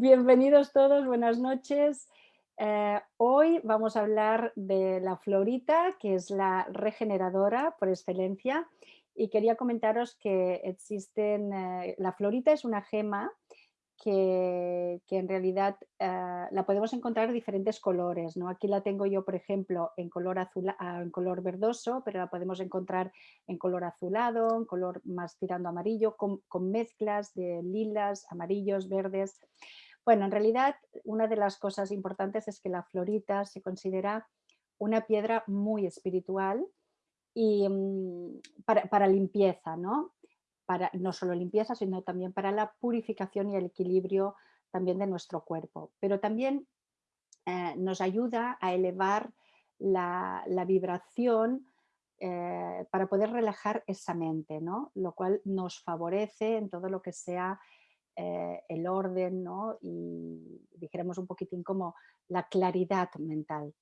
Bienvenidos todos, buenas noches. Eh, hoy vamos a hablar de la florita, que es la regeneradora por excelencia. Y quería comentaros que existen, eh, la florita es una gema que, en realidad eh, la podemos encontrar de diferentes colores. ¿no? Aquí la tengo yo, por ejemplo, en color, azul, ah, en color verdoso, pero la podemos encontrar en color azulado, en color más tirando amarillo, con mezclas de lilas, amarillos, verdes. Bueno, en realidad una de las cosas importantes es que la florita se considera una piedra muy espiritual y mm, para, limpieza, ¿no? para no solo limpieza, sino también para la purificación y el equilibrio también de nuestro cuerpo. Pero también eh, nos ayuda a elevar la, vibración eh, para poder relajar esa mente, ¿no? lo cual nos favorece en todo lo que sea eh, el orden ¿no? y dijéramos un poquitín como la claridad mental.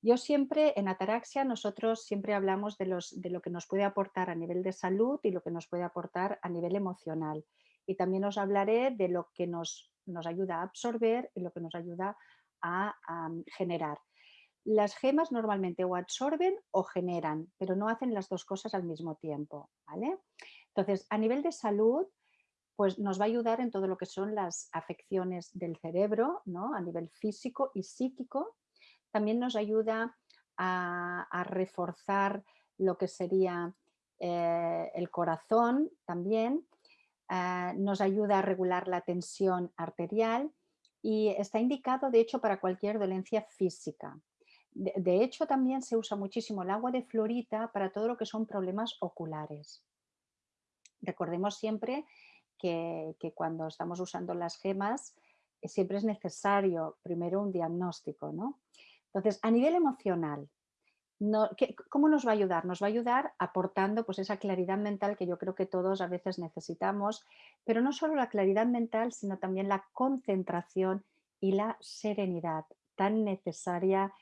Yo siempre, en Ataraxia, nosotros siempre hablamos de, los, de lo que nos puede aportar a nivel de salud y lo que nos puede aportar a nivel emocional. Y también os hablaré de lo que nos, nos ayuda a absorber y lo que nos ayuda a, generar. Las gemas normalmente o absorben o generan, pero no hacen las dos cosas al mismo tiempo. ¿vale? Entonces, a nivel de salud, pues nos va a ayudar en todo lo que son las afecciones del cerebro, ¿no? a nivel físico y psíquico, también nos ayuda a, reforzar lo que sería eh, el corazón también, eh, nos ayuda a regular la tensión arterial y está indicado de hecho para cualquier dolencia física. De, hecho también se usa muchísimo el agua de florita para todo lo que son problemas oculares. Recordemos siempre que, cuando estamos usando las gemas eh, siempre es necesario primero un diagnóstico, ¿no? Entonces, a nivel emocional, ¿cómo nos va a ayudar? Nos va a ayudar aportando pues, esa claridad mental que yo creo que todos a veces necesitamos, pero no solo la claridad mental, sino también la concentración y la serenidad tan necesaria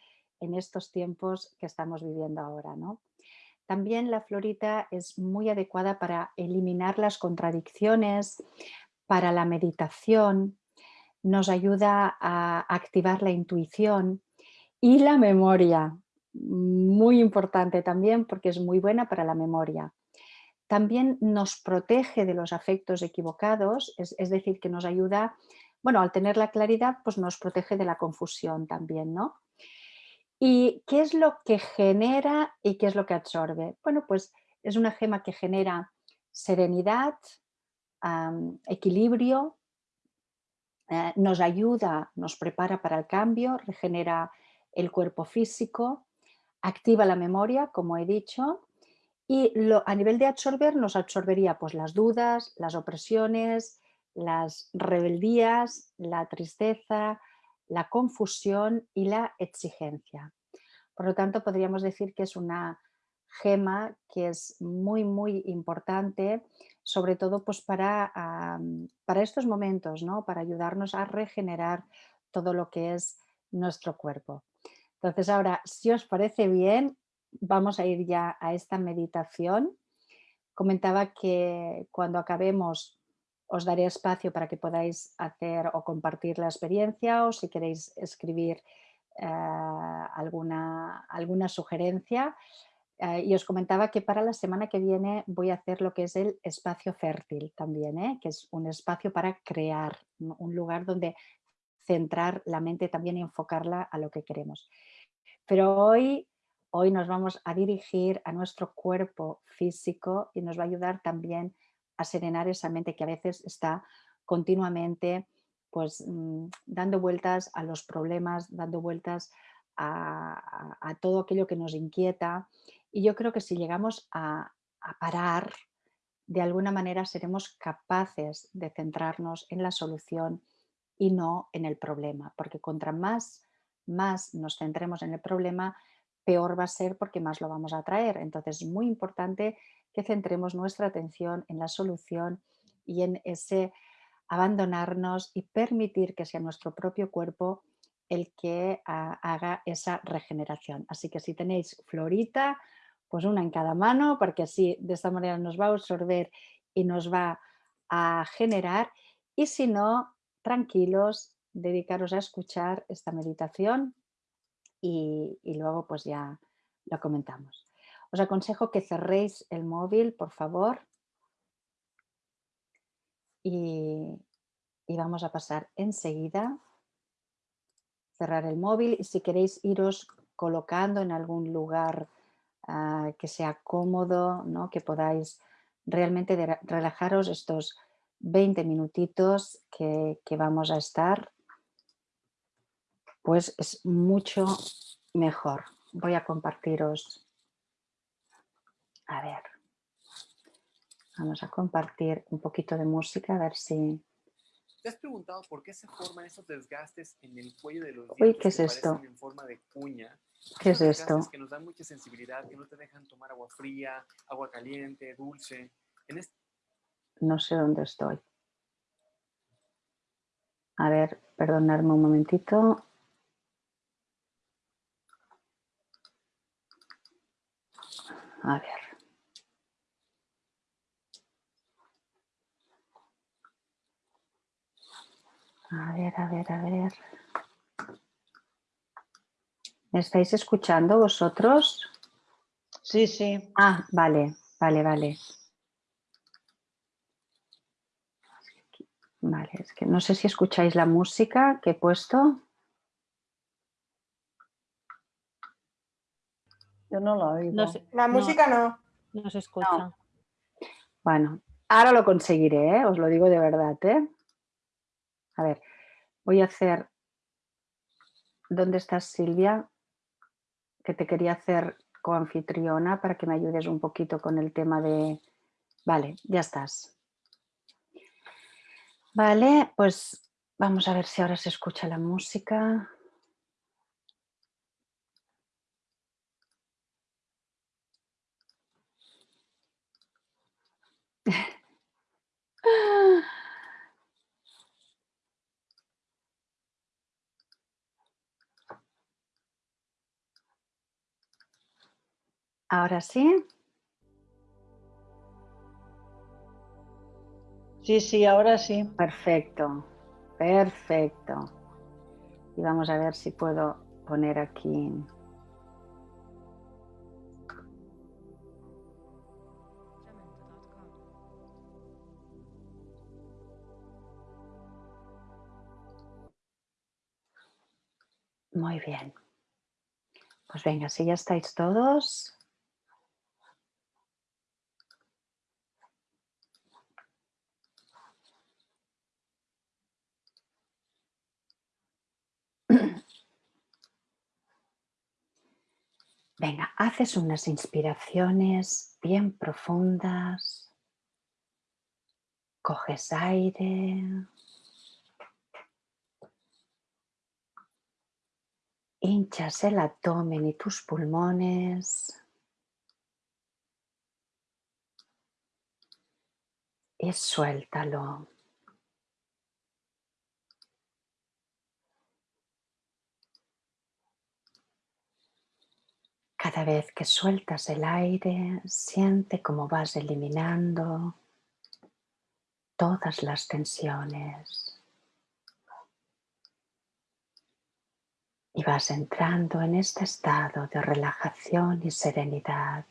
en estos tiempos que estamos viviendo ahora. ¿no? También la florita es muy adecuada para eliminar las contradicciones, para la meditación, nos ayuda a activar la intuición, y la memoria, muy importante también porque es muy buena para la memoria. También nos protege de los afectos equivocados, es, decir, que nos ayuda, bueno, al tener la claridad, pues nos protege de la confusión también, ¿no? ¿Y qué es lo que genera y qué es lo que absorbe? Bueno, pues es una gema que genera serenidad, equilibrio, eh, nos ayuda, nos prepara para el cambio, regenera el cuerpo físico, activa la memoria, como he dicho, y a nivel de absorber nos absorbería pues, las dudas, las opresiones, las rebeldías, la tristeza, la confusión y la exigencia. Por lo tanto, podríamos decir que es una gema que es muy, muy importante, sobre todo pues, para, para estos momentos, ¿no? para ayudarnos a regenerar todo lo que es nuestro cuerpo. Entonces ahora, si os parece bien, vamos a ir ya a esta meditación. Comentaba que cuando acabemos os daré espacio para que podáis hacer o compartir la experiencia o si queréis escribir eh, alguna, alguna sugerencia. Eh, y os comentaba que para la semana que viene voy a hacer lo que es el espacio fértil también, ¿eh? que es un espacio para crear, un lugar donde centrar la mente también y enfocarla a lo que queremos. Pero hoy, hoy nos vamos a dirigir a nuestro cuerpo físico y nos va a ayudar también a serenar esa mente que a veces está continuamente pues, mm, dando vueltas a los problemas, dando vueltas a, todo aquello que nos inquieta. Y yo creo que si llegamos a, a parar, de alguna manera seremos capaces de centrarnos en la solución y no en el problema, porque contra más, más nos centremos en el problema, peor va a ser porque más lo vamos a traer. Entonces es muy importante que centremos nuestra atención en la solución y en ese abandonarnos y permitir que sea nuestro propio cuerpo el que haga esa regeneración. Así que si tenéis florita, pues una en cada mano, porque así de esta manera nos va a absorber y nos va a generar. Y si no, tranquilos, dedicaros a escuchar esta meditación y, luego pues ya lo comentamos. Os aconsejo que cerréis el móvil, por favor. Y, vamos a pasar enseguida. Cerrar el móvil y si queréis iros colocando en algún lugar ah, que sea cómodo, ¿no? que podáis realmente relajaros estos 20 minutitos que vamos a estar, pues es mucho mejor. Voy a compartiros, a ver, vamos a compartir un poquito de música, a ver si... ¿Te has preguntado por qué se forman esos desgastes en el cuello de los dientes Uy, ¿qué es esto? en forma de cuña? ¿Qué es esto? que nos dan mucha sensibilidad, que no te dejan tomar agua fría, agua caliente, dulce. No sé dónde estoy. A ver, perdonadme un momentito. A ver. A ver, a ver, a ver. ¿Me estáis escuchando vosotros? Sí, sí. Ah, vale, vale, vale. Vale, es que no sé si escucháis la música que he puesto. Yo no la oigo. la música no. No, se escucha. Bueno, ahora lo conseguiré, ¿eh? os lo digo de verdad. ¿eh? A ver, voy a hacer... ¿Dónde estás, Silvia? Que te quería hacer coanfitriona para que me ayudes un poquito con el tema de... Vale, ya estás. Vale, pues vamos a ver si ahora se escucha la música. Ahora sí. Sí, sí, ahora sí. Perfecto, perfecto. Y vamos a ver si puedo poner aquí. Muy bien. Pues venga, si ya estáis todos, Venga, haces unas inspiraciones bien profundas. Coges aire. Hinchas el abdomen y tus pulmones. Y suéltalo. Cada vez que sueltas el aire, siente cómo vas eliminando todas las tensiones. Y vas entrando en este estado de relajación y serenidad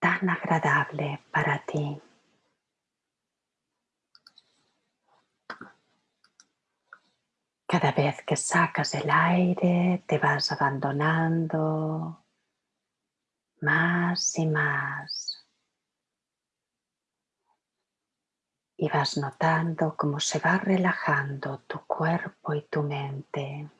tan agradable para ti. Cada vez que sacas el aire te vas abandonando más y más. Y vas notando cómo se va relajando tu cuerpo y tu mente.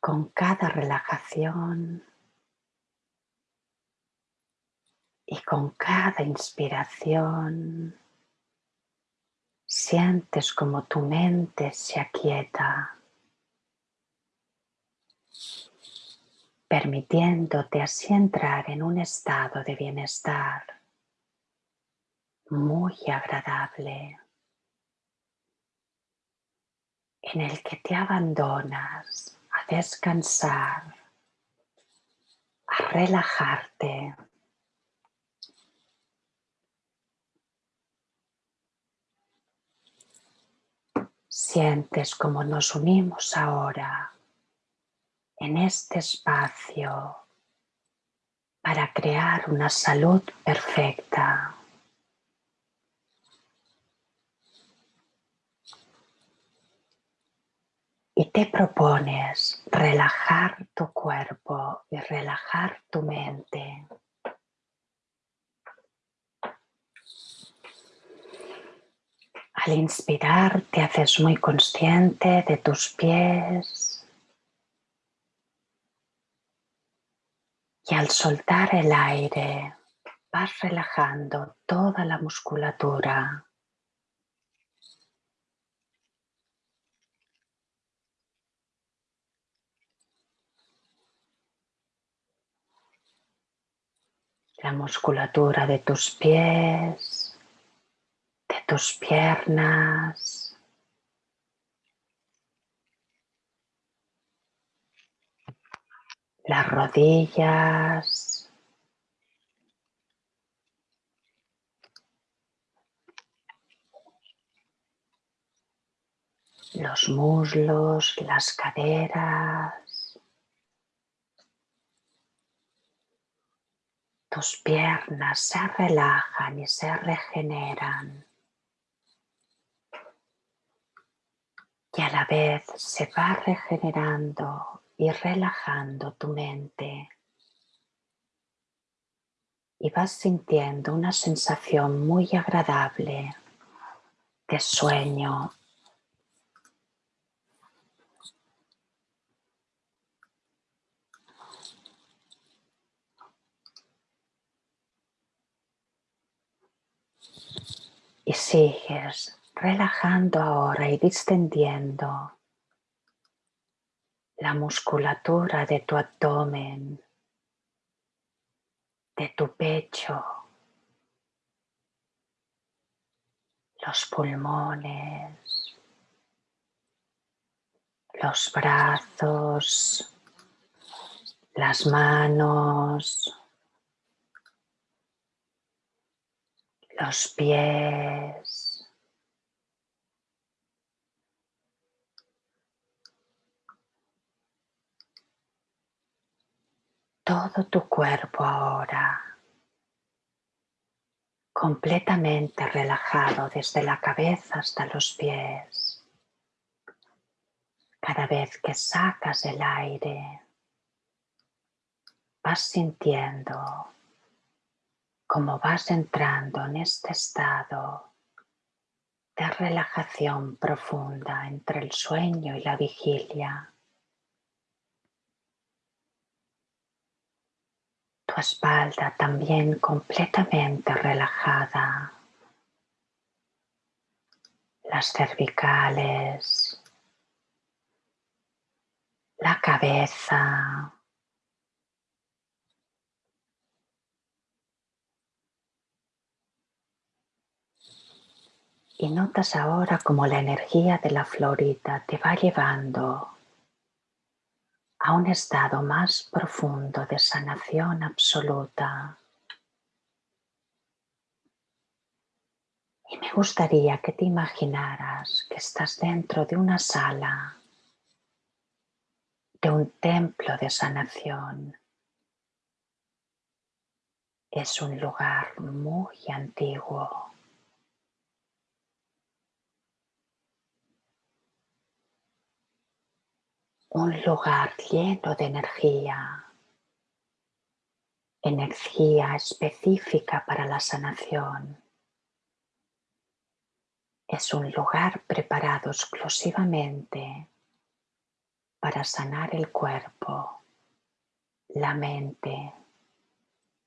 Con cada relajación Y con cada inspiración sientes como tu mente se aquieta, permitiéndote así entrar en un estado de bienestar muy agradable, en el que te abandonas a descansar, a relajarte Sientes como nos unimos ahora en este espacio para crear una salud perfecta. Y te propones relajar tu cuerpo y relajar tu mente. Al inspirar te haces muy consciente de tus pies y al soltar el aire vas relajando toda la musculatura. La musculatura de tus pies, tus piernas. Las rodillas. Los muslos, las caderas. Tus piernas se relajan y se regeneran. Y a la vez se va regenerando y relajando tu mente. Y vas sintiendo una sensación muy agradable de sueño. Y sigues relajando ahora y distendiendo la musculatura de tu abdomen, de tu pecho, los pulmones, los brazos, las manos, los pies, todo tu cuerpo ahora completamente relajado desde la cabeza hasta los pies. Cada vez que sacas el aire, vas sintiendo cómo vas entrando en este estado de relajación profunda entre el sueño y la vigilia. Espalda también completamente relajada, las cervicales, la cabeza, Y notas ahora como la energía de la florita te va llevando a un estado más profundo de sanación absoluta. Y me gustaría que te imaginaras que estás dentro de una sala, de un templo de sanación. Es un lugar muy antiguo. Un lugar lleno de energía, energía específica para la sanación. Es un lugar preparado exclusivamente para sanar el cuerpo, la mente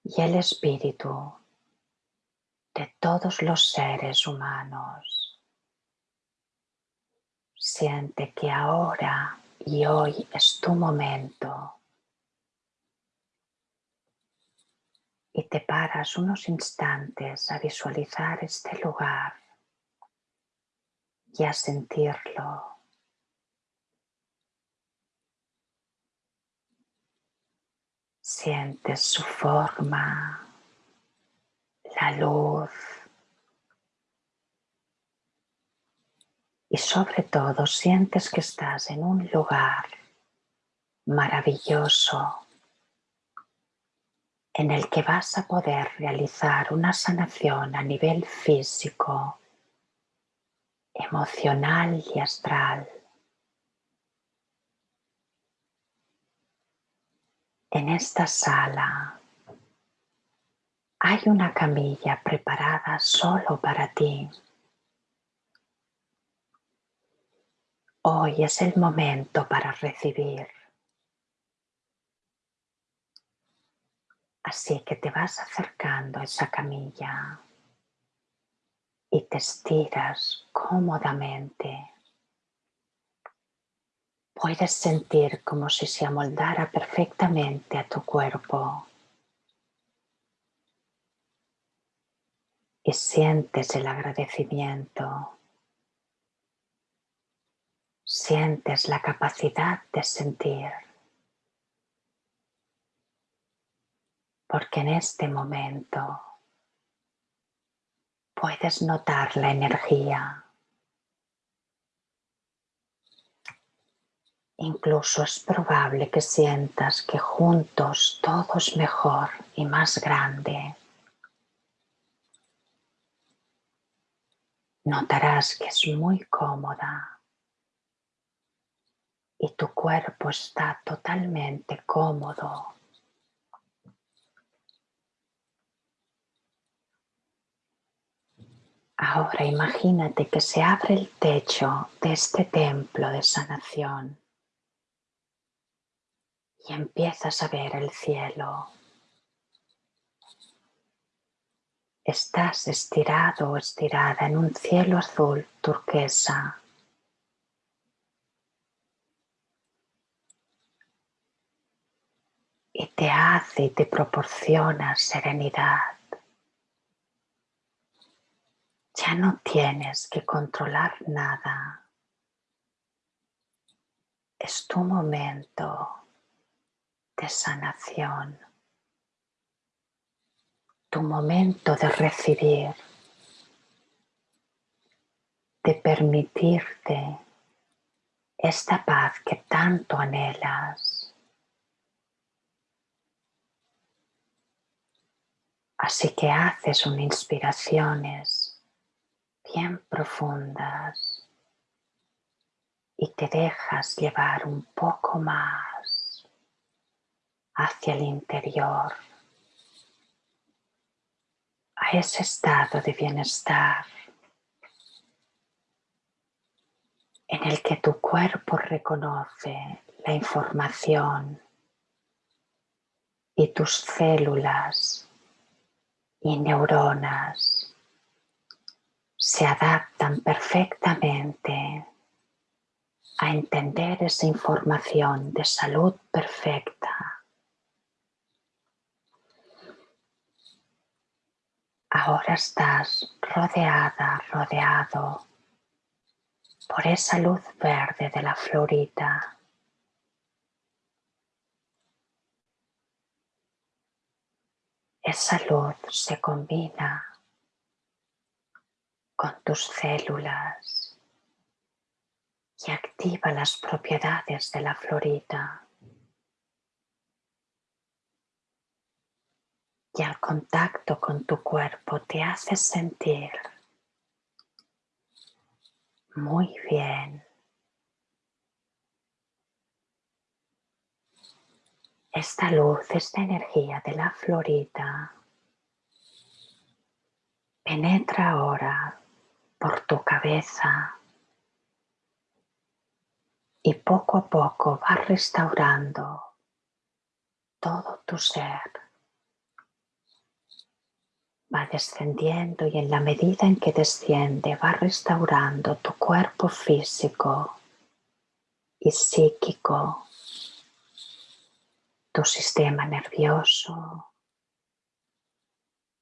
y el espíritu de todos los seres humanos. Siente que ahora y hoy es tu momento. Y te paras unos instantes a visualizar este lugar y a sentirlo. Sientes su forma, la luz y sobre todo sientes que estás en un lugar maravilloso en el que vas a poder realizar una sanación a nivel físico, emocional y astral. En esta sala hay una camilla preparada solo para ti. Hoy es el momento para recibir. Así que te vas acercando a esa camilla y te estiras cómodamente. Puedes sentir como si se amoldara perfectamente a tu cuerpo. Y sientes el agradecimiento. Sientes la capacidad de sentir. porque en este momento puedes notar la energía. Incluso es probable que sientas que juntos todo es mejor y más grande. Notarás que es muy cómoda y tu cuerpo está totalmente cómodo Ahora imagínate que se abre el techo de este templo de sanación y empiezas a ver el cielo. Estás estirado o estirada en un cielo azul turquesa. Y te hace y te proporciona serenidad. Ya no tienes que controlar nada. Es tu momento de sanación, tu momento de recibir, de permitirte esta paz que tanto anhelas. Así que haces un inspiraciones bien profundas y te dejas llevar un poco más hacia el interior, a ese estado de bienestar en el que tu cuerpo reconoce la información y tus células y neuronas se adaptan perfectamente a entender esa información de salud perfecta. Ahora estás rodeada, rodeado por esa luz verde de la florita. Esa luz se combina con tus células y activa las propiedades de la florita. Y al contacto con tu cuerpo te hace sentir muy bien. Esta luz, esta energía de la florita penetra ahora por tu cabeza y poco a poco va restaurando todo tu ser. Va descendiendo y en la medida en que desciende va restaurando tu cuerpo físico y psíquico, tu sistema nervioso,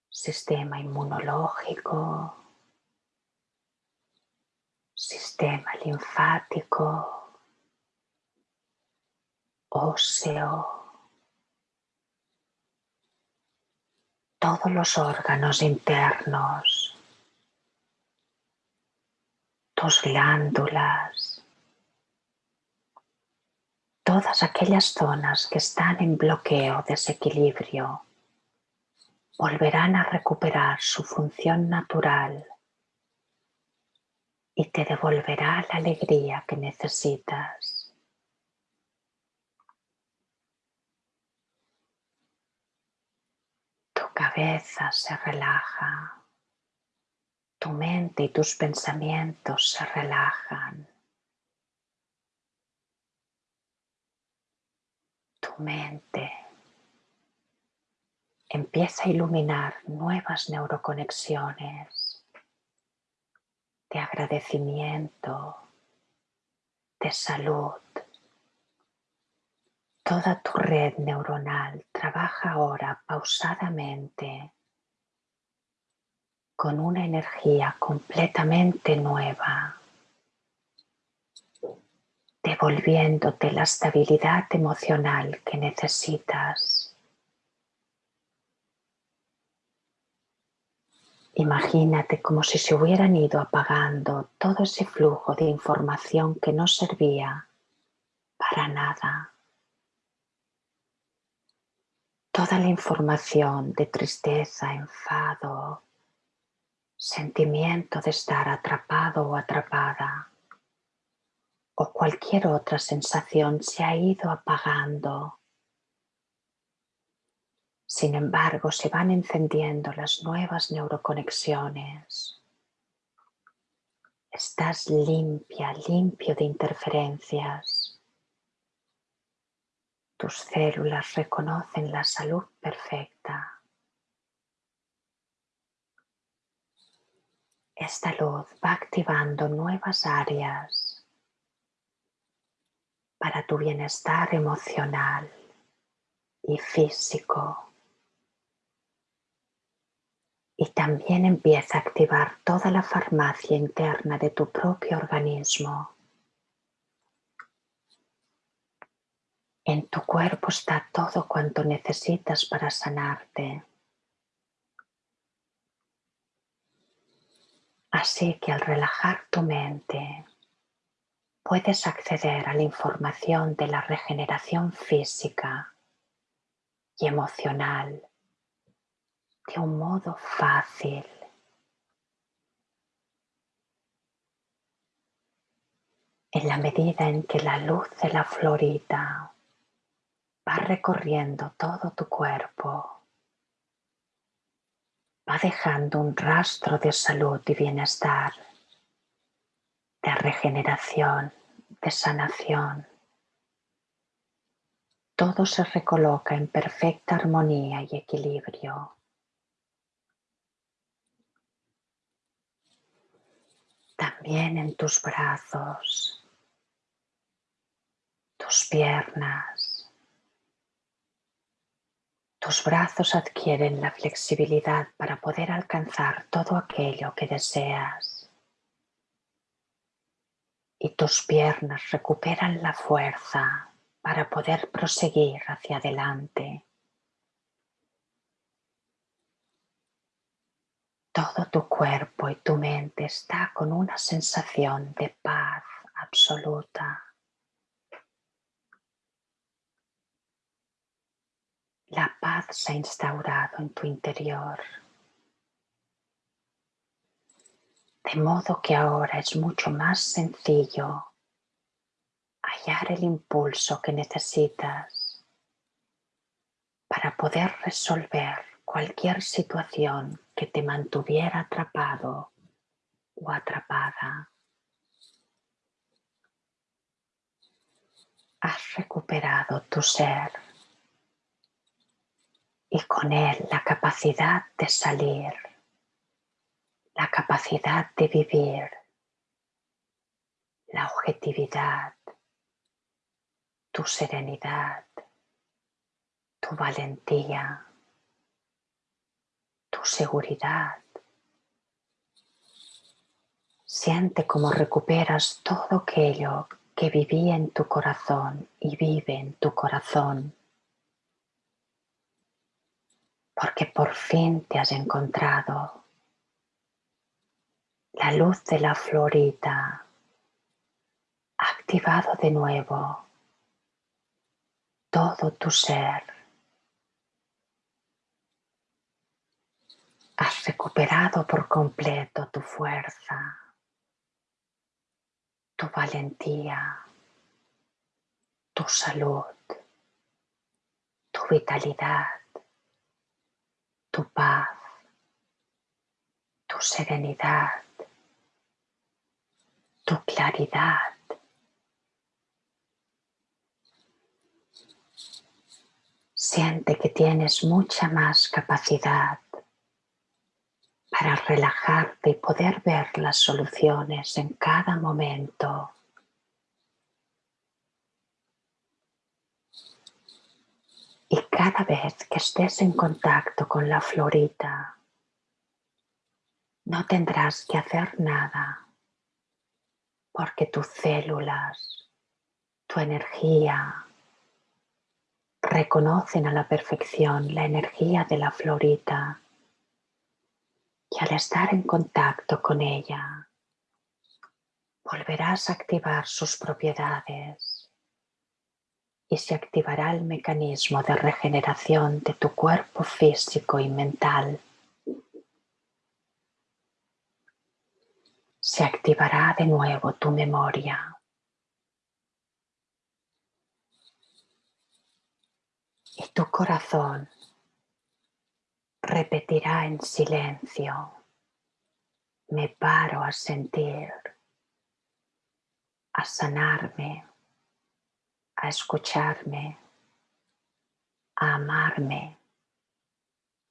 sistema inmunológico, sistema linfático, óseo, todos los órganos internos, tus glándulas, todas aquellas zonas que están en bloqueo, desequilibrio, volverán a recuperar su función natural y te devolverá la alegría que necesitas. Tu cabeza se relaja, tu mente y tus pensamientos se relajan. Tu mente empieza a iluminar nuevas neuroconexiones de agradecimiento, de salud. Toda tu red neuronal trabaja ahora pausadamente con una energía completamente nueva, devolviéndote la estabilidad emocional que necesitas. Imagínate como si se hubieran ido apagando todo ese flujo de información que no servía para nada. Toda la información de tristeza, enfado, sentimiento de estar atrapado o atrapada o cualquier otra sensación se ha ido apagando sin embargo, se van encendiendo las nuevas neuroconexiones. Estás limpia, limpio de interferencias. Tus células reconocen la salud perfecta. Esta luz va activando nuevas áreas para tu bienestar emocional y físico y también empieza a activar toda la farmacia interna de tu propio organismo. En tu cuerpo está todo cuanto necesitas para sanarte. Así que al relajar tu mente, puedes acceder a la información de la regeneración física y emocional de un modo fácil. En la medida en que la luz de la florita va recorriendo todo tu cuerpo, va dejando un rastro de salud y bienestar, de regeneración, de sanación. Todo se recoloca en perfecta armonía y equilibrio. también en tus brazos, tus piernas. Tus brazos adquieren la flexibilidad para poder alcanzar todo aquello que deseas. Y tus piernas recuperan la fuerza para poder proseguir hacia adelante. Todo tu cuerpo y tu mente está con una sensación de paz absoluta. La paz se ha instaurado en tu interior. De modo que ahora es mucho más sencillo hallar el impulso que necesitas para poder resolver cualquier situación que te mantuviera atrapado o atrapada. Has recuperado tu ser y con él la capacidad de salir, la capacidad de vivir, la objetividad, tu serenidad, tu valentía tu seguridad. Siente cómo recuperas todo aquello que vivía en tu corazón y vive en tu corazón. Porque por fin te has encontrado. La luz de la florita activado de nuevo todo tu ser. Has recuperado por completo tu fuerza, tu valentía, tu salud, tu vitalidad, tu paz, tu serenidad, tu claridad. Siente que tienes mucha más capacidad para relajarte y poder ver las soluciones en cada momento. Y cada vez que estés en contacto con la florita, no tendrás que hacer nada, porque tus células, tu energía, reconocen a la perfección la energía de la florita y al estar en contacto con ella volverás a activar sus propiedades y se activará el mecanismo de regeneración de tu cuerpo físico y mental. Se activará de nuevo tu memoria. Y tu corazón repetirá en silencio, me paro a sentir, a sanarme a escucharme, a amarme,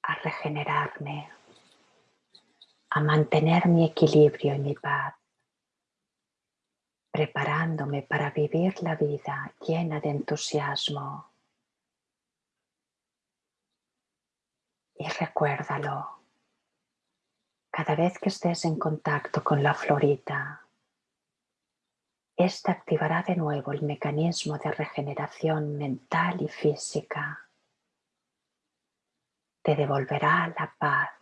a regenerarme, a mantener mi equilibrio y mi paz, preparándome para vivir la vida llena de entusiasmo. Y recuérdalo, cada vez que estés en contacto con la florita, esta activará de nuevo el mecanismo de regeneración mental y física. Te devolverá la paz,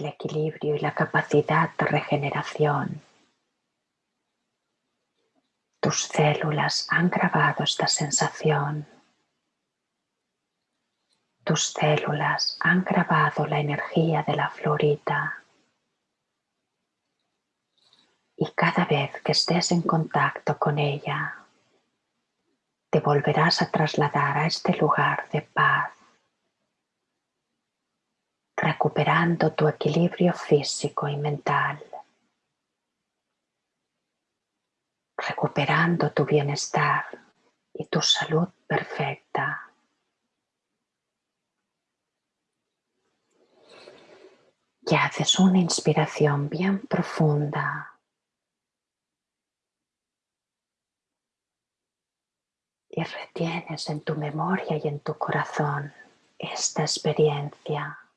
el equilibrio y la capacidad de regeneración. Tus células han grabado esta sensación. Tus células han grabado la energía de la florita y cada vez que estés en contacto con ella, te volverás a trasladar a este lugar de paz, recuperando tu equilibrio físico y mental, recuperando tu bienestar y tu salud perfecta. Y haces una inspiración bien profunda. Y retienes en tu memoria y en tu corazón esta experiencia,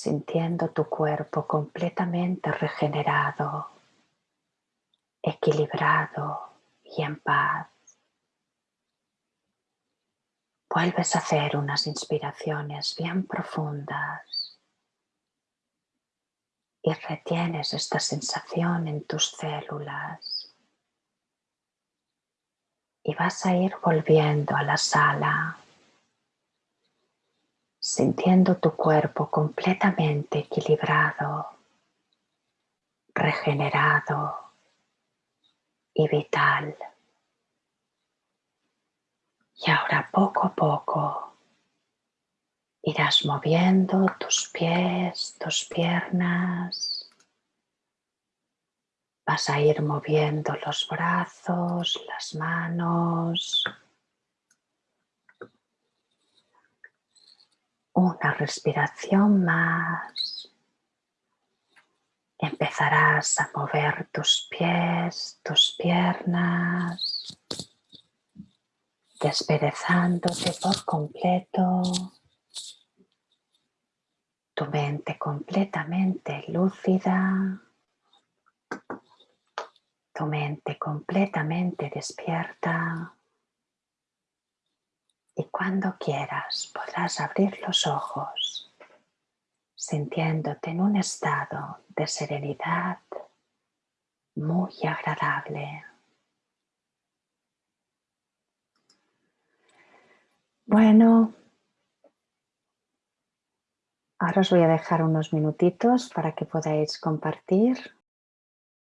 sintiendo tu cuerpo completamente regenerado, equilibrado y en paz. Vuelves a hacer unas inspiraciones bien profundas y retienes esta sensación en tus células y vas a ir volviendo a la sala, sintiendo tu cuerpo completamente equilibrado, regenerado y vital. Y ahora poco a poco irás moviendo tus pies, tus piernas, Vas a ir moviendo los brazos, las manos. Una respiración más. Empezarás a mover tus pies, tus piernas, desperezándote por completo. Tu mente completamente lúcida. Tu mente completamente despierta y cuando quieras podrás abrir los ojos sintiéndote en un estado de serenidad muy agradable. Bueno, ahora os voy a dejar unos minutitos para que podáis compartir